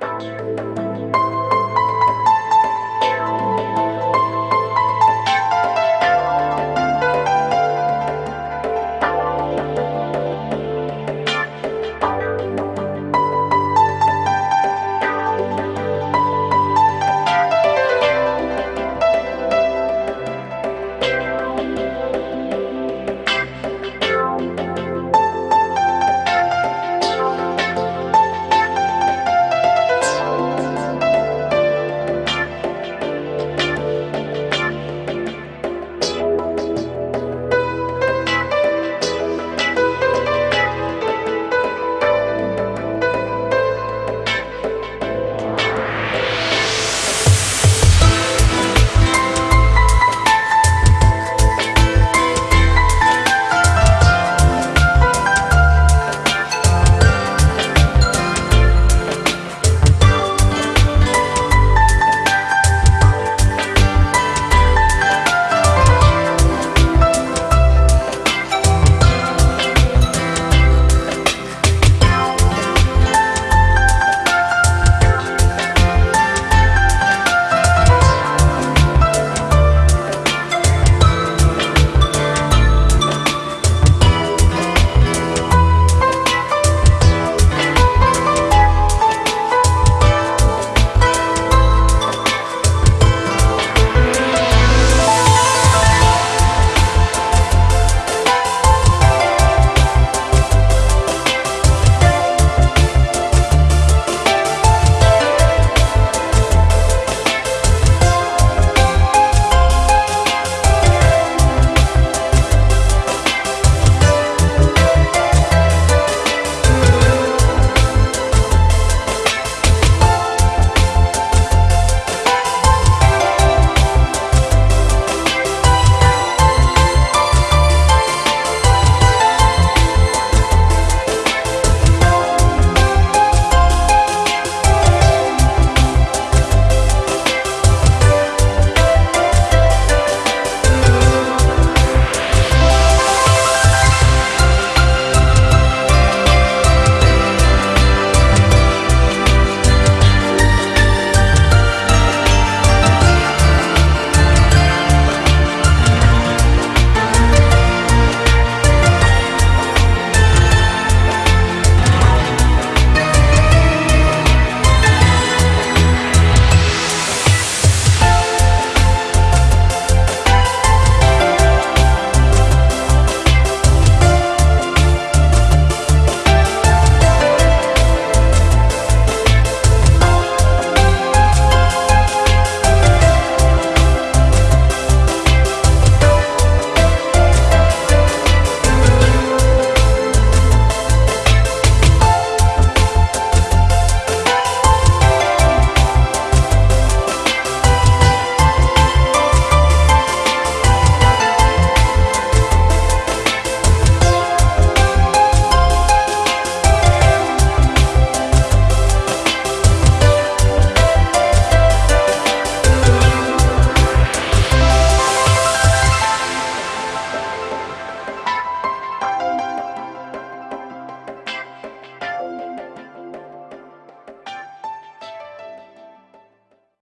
Música